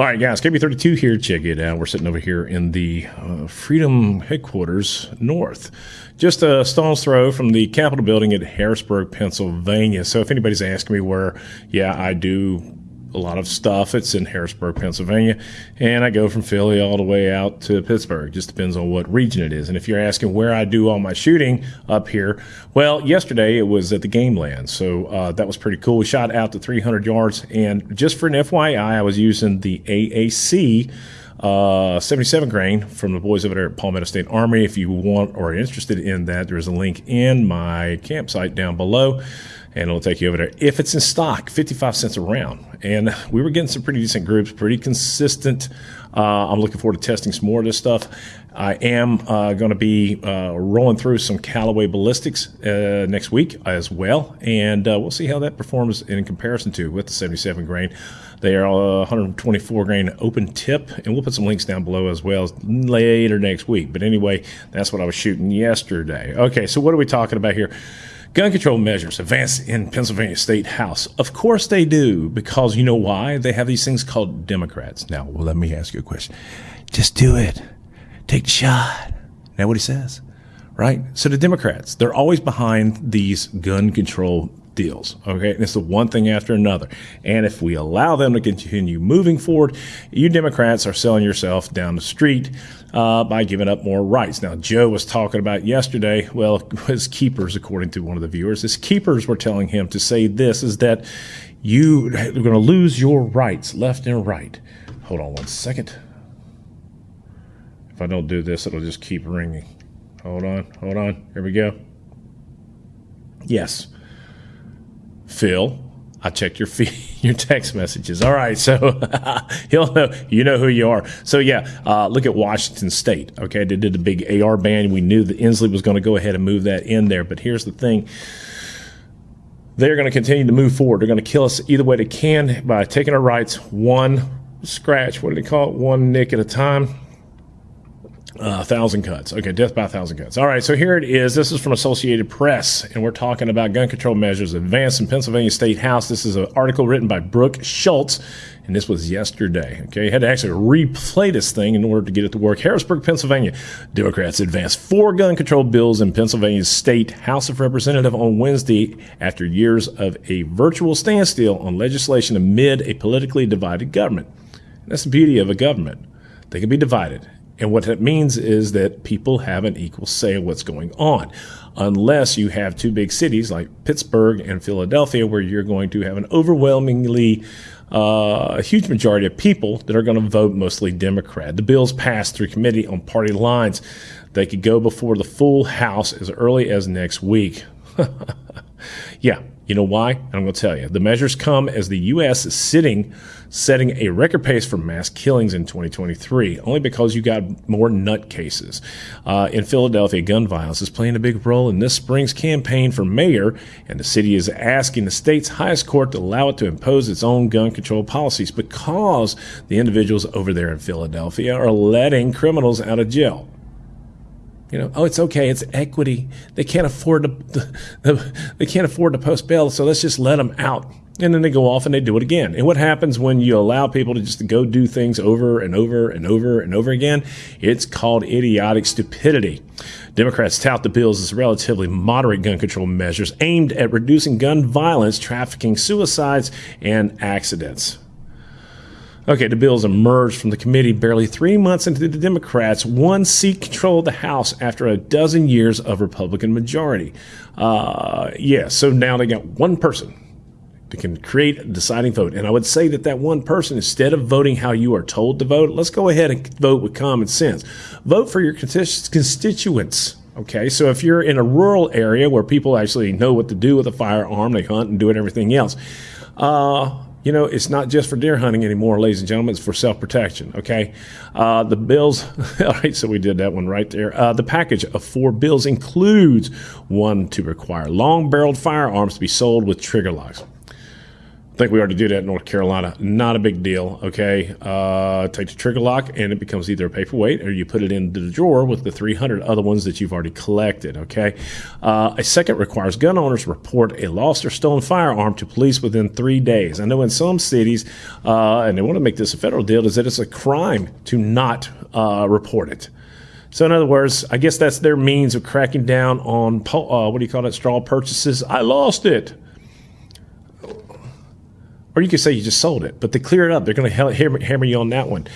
All right, guys, KB32 here. Check it out. We're sitting over here in the uh, Freedom headquarters north, just a stone's throw from the Capitol building at Harrisburg, Pennsylvania. So if anybody's asking me where, yeah, I do a lot of stuff. It's in Harrisburg, Pennsylvania, and I go from Philly all the way out to Pittsburgh. Just depends on what region it is. And if you're asking where I do all my shooting up here, well, yesterday it was at the Game Land, so uh, that was pretty cool. We shot out to 300 yards, and just for an FYI, I was using the AAC. Uh, 77 grain from the boys over there at Palmetto State Armory. If you want or are interested in that, there's a link in my campsite down below and it'll take you over there. If it's in stock, 55 cents a round. And we were getting some pretty decent groups, pretty consistent. Uh, I'm looking forward to testing some more of this stuff. I am uh, going to be uh, rolling through some Callaway ballistics uh, next week as well, and uh, we'll see how that performs in comparison to with the 77 grain. They are 124 grain open tip, and we'll put some links down below as well later next week. But anyway, that's what I was shooting yesterday. Okay, so what are we talking about here? Gun control measures advance in Pennsylvania State House. Of course they do, because you know why? They have these things called Democrats. Now, well, let me ask you a question. Just do it. Take the shot. Now what he says, right? So the Democrats, they're always behind these gun control deals. Okay. And it's the one thing after another. And if we allow them to continue moving forward, you Democrats are selling yourself down the street uh, by giving up more rights. Now, Joe was talking about yesterday, well, his keepers, according to one of the viewers, his keepers were telling him to say this is that you are going to lose your rights left and right. Hold on one second. If I don't do this, it'll just keep ringing. Hold on, hold on. Here we go. Yes. Phil, I checked your fee, your text messages. All right, so he'll know you know who you are. So yeah, uh, look at Washington State. Okay, they did the big AR ban. We knew that Inslee was going to go ahead and move that in there. But here's the thing: they're going to continue to move forward. They're going to kill us either way they can by taking our rights one scratch. What do they call it? One nick at a time. Uh, a thousand cuts. Okay, death by a thousand cuts. All right, so here it is. This is from Associated Press, and we're talking about gun control measures advanced in Pennsylvania State House. This is an article written by Brooke Schultz, and this was yesterday. Okay, I had to actually replay this thing in order to get it to work. Harrisburg, Pennsylvania. Democrats advanced four gun control bills in Pennsylvania's State House of Representatives on Wednesday after years of a virtual standstill on legislation amid a politically divided government. That's the beauty of a government. They can be divided and what that means is that people have an equal say in what's going on, unless you have two big cities like Pittsburgh and Philadelphia, where you're going to have an overwhelmingly uh, huge majority of people that are going to vote mostly Democrat. The bills passed through committee on party lines. They could go before the full House as early as next week. yeah, you know why? I'm going to tell you. The measures come as the U.S. is sitting, setting a record pace for mass killings in 2023, only because you got more nut cases. Uh, in Philadelphia, gun violence is playing a big role in this spring's campaign for mayor, and the city is asking the state's highest court to allow it to impose its own gun control policies because the individuals over there in Philadelphia are letting criminals out of jail. You know, oh, it's okay. It's equity. They can't afford to, they can't afford to post bail, so let's just let them out. And then they go off and they do it again. And what happens when you allow people to just go do things over and over and over and over again? It's called idiotic stupidity. Democrats tout the bills as relatively moderate gun control measures aimed at reducing gun violence, trafficking, suicides, and accidents. Okay, the bills emerged from the committee barely three months into the Democrats' one seat control of the House after a dozen years of Republican majority. Uh, yeah, so now they got one person that can create a deciding vote. And I would say that that one person, instead of voting how you are told to vote, let's go ahead and vote with common sense. Vote for your constituents. Okay, so if you're in a rural area where people actually know what to do with a firearm, they hunt and do it everything else. Uh, you know, it's not just for deer hunting anymore, ladies and gentlemen. It's for self protection. Okay. Uh, the bills, all right, so we did that one right there. Uh, the package of four bills includes one to require long barreled firearms to be sold with trigger locks. Think we already do that in North Carolina. Not a big deal. Okay, uh, take the trigger lock, and it becomes either a paperweight or you put it into the drawer with the 300 other ones that you've already collected. Okay, uh, a second requires gun owners report a lost or stolen firearm to police within three days. I know in some cities, uh, and they want to make this a federal deal, is that it's a crime to not uh, report it. So, in other words, I guess that's their means of cracking down on uh, what do you call it, straw purchases. I lost it or you could say you just sold it, but to clear it up, they're going to hammer you on that one.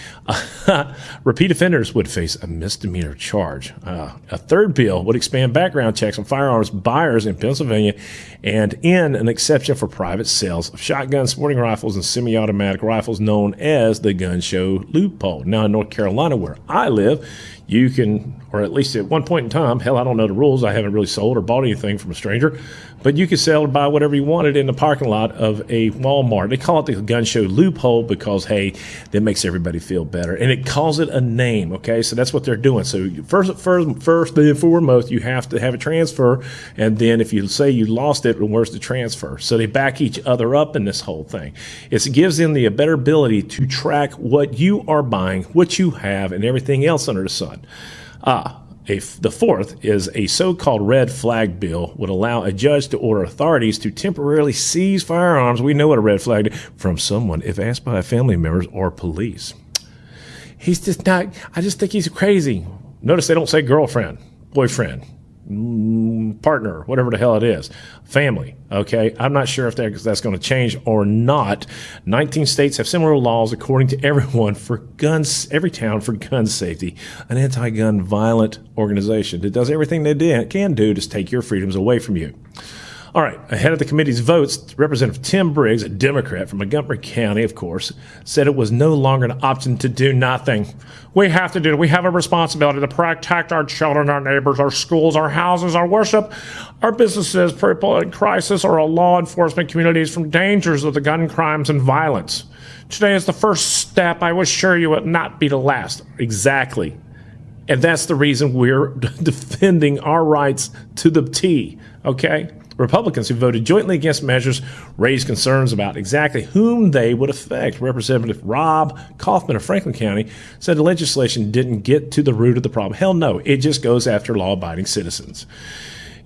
Repeat offenders would face a misdemeanor charge. Uh, a third bill would expand background checks on firearms buyers in Pennsylvania and end an exception for private sales of shotguns, sporting rifles, and semi automatic rifles known as the gun show loophole. Now, in North Carolina, where I live, you can, or at least at one point in time, hell, I don't know the rules. I haven't really sold or bought anything from a stranger, but you could sell or buy whatever you wanted in the parking lot of a Walmart. They call it the gun show loophole because, hey, that makes everybody feel better. And it calls it a name, okay? So that's what they're doing. So first, first, first and foremost, you have to have a transfer. And then if you say you lost it, where's the transfer? So they back each other up in this whole thing. It gives them the better ability to track what you are buying, what you have, and everything else under the sun. Ah, a, the fourth is a so-called red flag bill would allow a judge to order authorities to temporarily seize firearms. We know what a red flag is, from someone if asked by family members or police. He's just not. I just think he's crazy. Notice they don't say girlfriend, boyfriend. Partner, whatever the hell it is, family. Okay, I'm not sure if that's going to change or not. 19 states have similar laws, according to everyone, for guns. Everytown for gun safety, an anti-gun violent organization that does everything they can do to take your freedoms away from you. All right, ahead of the committee's votes, Representative Tim Briggs, a Democrat from Montgomery County, of course, said it was no longer an option to do nothing. We have to do it. We have a responsibility to protect our children, our neighbors, our schools, our houses, our worship, our businesses, people in crisis, or our law enforcement communities from dangers of the gun crimes and violence. Today is the first step. I will assure you it will not be the last. Exactly. And that's the reason we're defending our rights to the T, okay? Republicans who voted jointly against measures raised concerns about exactly whom they would affect. Representative Rob Kauffman of Franklin County said the legislation didn't get to the root of the problem. Hell no, it just goes after law abiding citizens.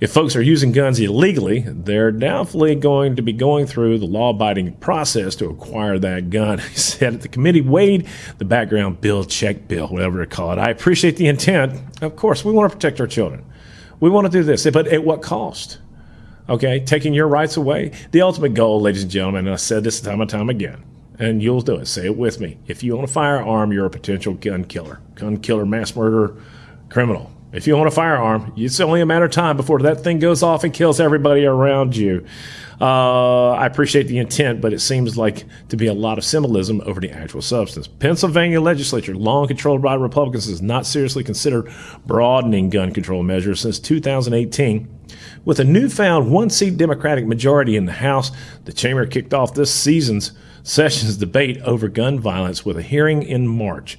If folks are using guns illegally, they're doubtfully going to be going through the law abiding process to acquire that gun. He said at the committee weighed the background bill, check bill, whatever they call it. I appreciate the intent. Of course, we want to protect our children. We want to do this, but at what cost? Okay, taking your rights away. The ultimate goal, ladies and gentlemen, and I said this time and time again, and you'll do it. Say it with me. If you own a firearm, you're a potential gun killer, gun killer, mass murderer, criminal. If you own a firearm, it's only a matter of time before that thing goes off and kills everybody around you. Uh, I appreciate the intent, but it seems like to be a lot of symbolism over the actual substance. Pennsylvania legislature, long controlled by Republicans, has not seriously considered broadening gun control measures since 2018. With a newfound one seat Democratic majority in the House, the chamber kicked off this season's session's debate over gun violence with a hearing in March.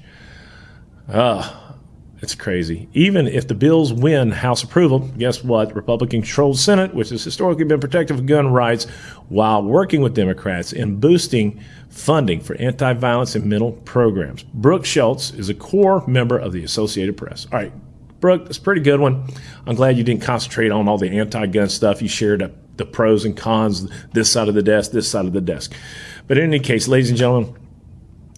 Uh, it's crazy. Even if the bills win House approval, guess what? Republican controlled Senate, which has historically been protective of gun rights, while working with Democrats in boosting funding for anti violence and mental programs. Brooke Schultz is a core member of the Associated Press. All right, Brooke, that's a pretty good one. I'm glad you didn't concentrate on all the anti gun stuff. You shared up the pros and cons, this side of the desk, this side of the desk. But in any case, ladies and gentlemen,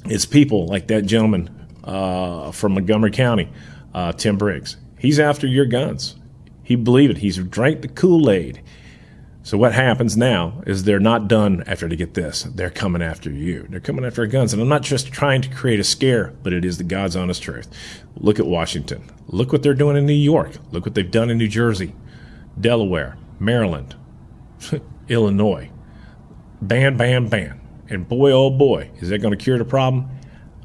it's people like that gentleman uh, from Montgomery County uh, Tim Briggs. He's after your guns. He believed it. He's drank the Kool Aid. So what happens now is they're not done after they get this. They're coming after you. They're coming after our guns. And I'm not just trying to create a scare, but it is the God's honest truth. Look at Washington. Look what they're doing in New York. Look what they've done in New Jersey, Delaware, Maryland, Illinois. Ban, ban, ban. And boy, oh boy, is that going to cure the problem?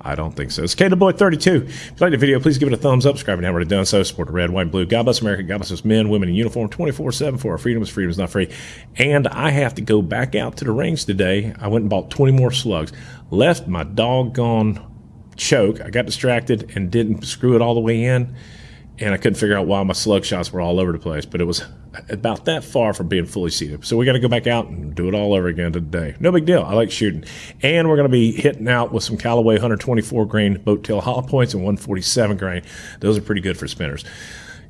I don't think so. It's K Boy 32. If you like the video, please give it a thumbs up. Subscribe you haven't already done so. Support the red, white, and blue. God bless America. God bless us men, women in uniform 24 7 for our freedom is freedom is not free. And I have to go back out to the range today. I went and bought 20 more slugs. Left my doggone choke. I got distracted and didn't screw it all the way in. And I couldn't figure out why my slug shots were all over the place, but it was about that far from being fully seated. So we got to go back out and do it all over again today. No big deal. I like shooting. And we're going to be hitting out with some Callaway 124 grain boat tail hollow points and 147 grain. Those are pretty good for spinners.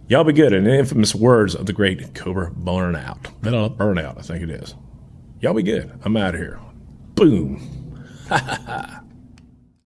Y'all be good. In the infamous words of the great Cobra Burnout. Burnout, I think it is. Y'all be good. I'm out of here. Boom. Ha ha ha.